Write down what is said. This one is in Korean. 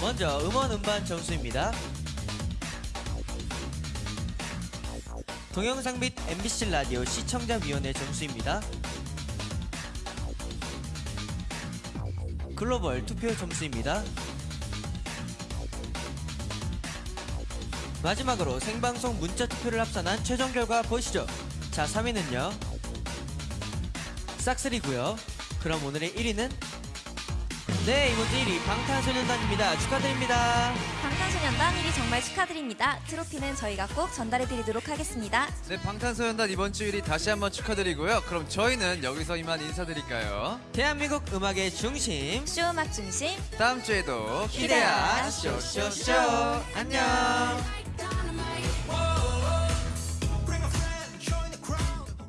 먼저 음원 음반 점수입니다. 동영상 및 MBC 라디오 시청자위원회 점수입니다. 글로벌 투표 점수입니다. 마지막으로 생방송 문자 투표를 합산한 최종 결과 보시죠. 자, 3위는요. 싹쓸이고요. 그럼 오늘의 1위는 네, 이번 주 1위 방탄소년단입니다. 축하드립니다. 방탄소년단 1위 정말 축하드립니다. 트로피는 저희가 꼭 전달해드리도록 하겠습니다. 네, 방탄소년단 이번 주 1위 다시 한번 축하드리고요. 그럼 저희는 여기서 이만 인사드릴까요? 대한민국 음악의 중심 쇼음악 중심 다음 주에도 기대야 기대야 쇼쇼쇼 안녕.